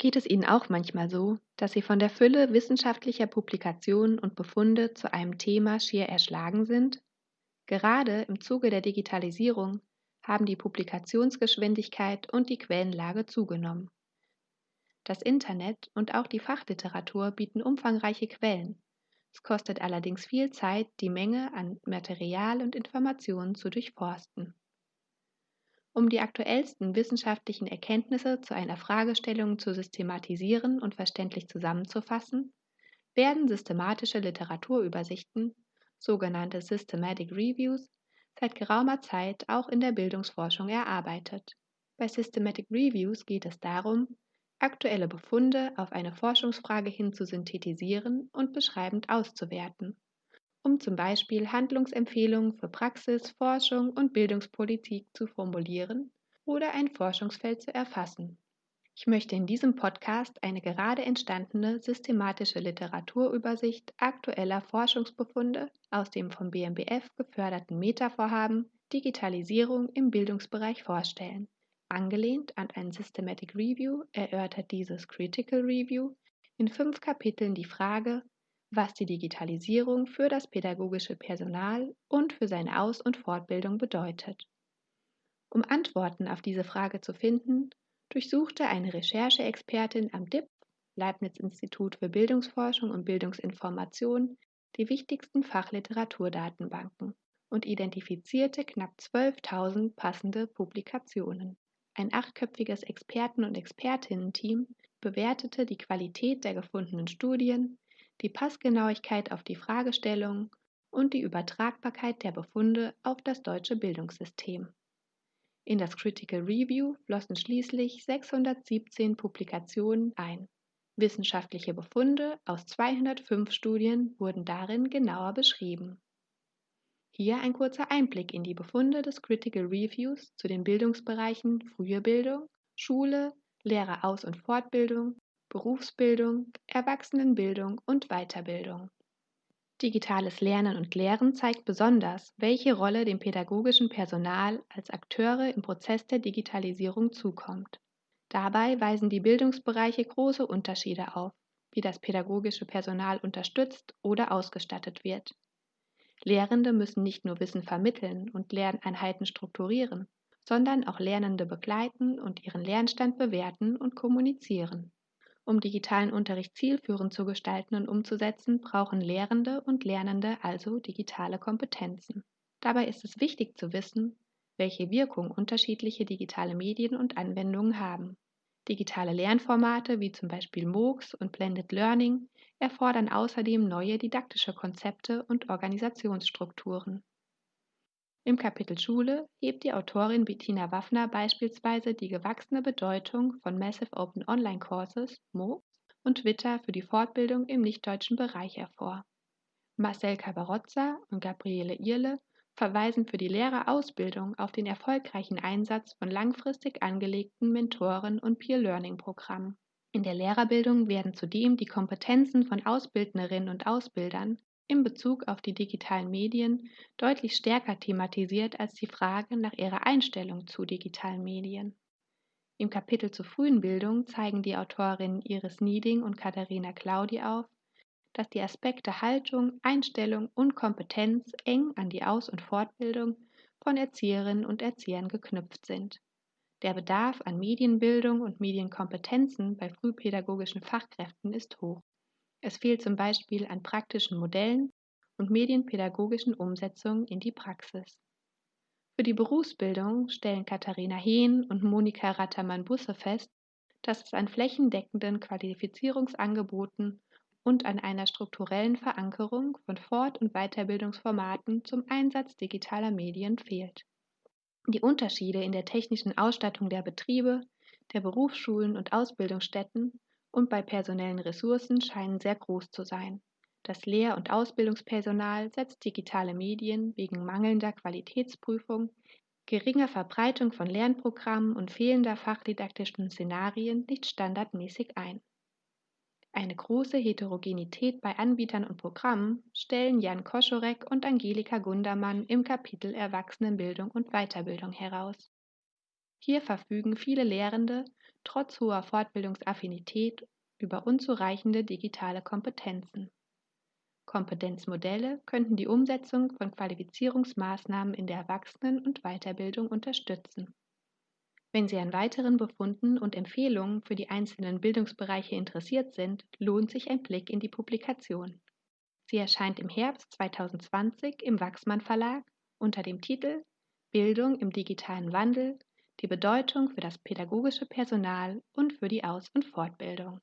Geht es Ihnen auch manchmal so, dass Sie von der Fülle wissenschaftlicher Publikationen und Befunde zu einem Thema schier erschlagen sind? Gerade im Zuge der Digitalisierung haben die Publikationsgeschwindigkeit und die Quellenlage zugenommen. Das Internet und auch die Fachliteratur bieten umfangreiche Quellen. Es kostet allerdings viel Zeit, die Menge an Material und Informationen zu durchforsten. Um die aktuellsten wissenschaftlichen Erkenntnisse zu einer Fragestellung zu systematisieren und verständlich zusammenzufassen, werden systematische Literaturübersichten, sogenannte Systematic Reviews, seit geraumer Zeit auch in der Bildungsforschung erarbeitet. Bei Systematic Reviews geht es darum, aktuelle Befunde auf eine Forschungsfrage hin zu synthetisieren und beschreibend auszuwerten zum Beispiel Handlungsempfehlungen für Praxis, Forschung und Bildungspolitik zu formulieren oder ein Forschungsfeld zu erfassen. Ich möchte in diesem Podcast eine gerade entstandene systematische Literaturübersicht aktueller Forschungsbefunde aus dem vom BMBF geförderten Metavorhaben Digitalisierung im Bildungsbereich vorstellen. Angelehnt an ein Systematic Review erörtert dieses Critical Review in fünf Kapiteln die Frage, was die Digitalisierung für das pädagogische Personal und für seine Aus- und Fortbildung bedeutet. Um Antworten auf diese Frage zu finden, durchsuchte eine Rechercheexpertin am DIP, Leibniz-Institut für Bildungsforschung und Bildungsinformation, die wichtigsten Fachliteraturdatenbanken und identifizierte knapp 12.000 passende Publikationen. Ein achtköpfiges Experten- und Expertinnen-Team bewertete die Qualität der gefundenen Studien, die Passgenauigkeit auf die Fragestellung und die Übertragbarkeit der Befunde auf das deutsche Bildungssystem. In das Critical Review flossen schließlich 617 Publikationen ein. Wissenschaftliche Befunde aus 205 Studien wurden darin genauer beschrieben. Hier ein kurzer Einblick in die Befunde des Critical Reviews zu den Bildungsbereichen frühe Bildung, Schule, Lehreraus- und Fortbildung Berufsbildung, Erwachsenenbildung und Weiterbildung. Digitales Lernen und Lehren zeigt besonders, welche Rolle dem pädagogischen Personal als Akteure im Prozess der Digitalisierung zukommt. Dabei weisen die Bildungsbereiche große Unterschiede auf, wie das pädagogische Personal unterstützt oder ausgestattet wird. Lehrende müssen nicht nur Wissen vermitteln und Lerneinheiten strukturieren, sondern auch Lernende begleiten und ihren Lernstand bewerten und kommunizieren. Um digitalen Unterricht zielführend zu gestalten und umzusetzen, brauchen Lehrende und Lernende also digitale Kompetenzen. Dabei ist es wichtig zu wissen, welche Wirkung unterschiedliche digitale Medien und Anwendungen haben. Digitale Lernformate wie zum Beispiel MOOCs und Blended Learning erfordern außerdem neue didaktische Konzepte und Organisationsstrukturen. Im Kapitel Schule hebt die Autorin Bettina Waffner beispielsweise die gewachsene Bedeutung von Massive Open Online Courses (MOOCs) und Twitter für die Fortbildung im nichtdeutschen Bereich hervor. Marcel Cabarozza und Gabriele Irle verweisen für die Lehrerausbildung auf den erfolgreichen Einsatz von langfristig angelegten Mentoren- und Peer-Learning-Programmen. In der Lehrerbildung werden zudem die Kompetenzen von Ausbildnerinnen und Ausbildern in Bezug auf die digitalen Medien deutlich stärker thematisiert als die Frage nach ihrer Einstellung zu digitalen Medien. Im Kapitel zur frühen Bildung zeigen die Autorinnen Iris Nieding und Katharina Claudi auf, dass die Aspekte Haltung, Einstellung und Kompetenz eng an die Aus- und Fortbildung von Erzieherinnen und Erziehern geknüpft sind. Der Bedarf an Medienbildung und Medienkompetenzen bei frühpädagogischen Fachkräften ist hoch. Es fehlt zum Beispiel an praktischen Modellen und medienpädagogischen Umsetzungen in die Praxis. Für die Berufsbildung stellen Katharina Hehn und Monika Rattermann-Busse fest, dass es an flächendeckenden Qualifizierungsangeboten und an einer strukturellen Verankerung von Fort- und Weiterbildungsformaten zum Einsatz digitaler Medien fehlt. Die Unterschiede in der technischen Ausstattung der Betriebe, der Berufsschulen und Ausbildungsstätten und bei personellen Ressourcen scheinen sehr groß zu sein. Das Lehr- und Ausbildungspersonal setzt digitale Medien wegen mangelnder Qualitätsprüfung, geringer Verbreitung von Lernprogrammen und fehlender fachdidaktischen Szenarien nicht standardmäßig ein. Eine große Heterogenität bei Anbietern und Programmen stellen Jan Koschorek und Angelika Gundermann im Kapitel Erwachsenenbildung und Weiterbildung heraus. Hier verfügen viele Lehrende trotz hoher Fortbildungsaffinität über unzureichende digitale Kompetenzen. Kompetenzmodelle könnten die Umsetzung von Qualifizierungsmaßnahmen in der Erwachsenen- und Weiterbildung unterstützen. Wenn Sie an weiteren Befunden und Empfehlungen für die einzelnen Bildungsbereiche interessiert sind, lohnt sich ein Blick in die Publikation. Sie erscheint im Herbst 2020 im Wachsmann Verlag unter dem Titel Bildung im digitalen Wandel, die Bedeutung für das pädagogische Personal und für die Aus- und Fortbildung.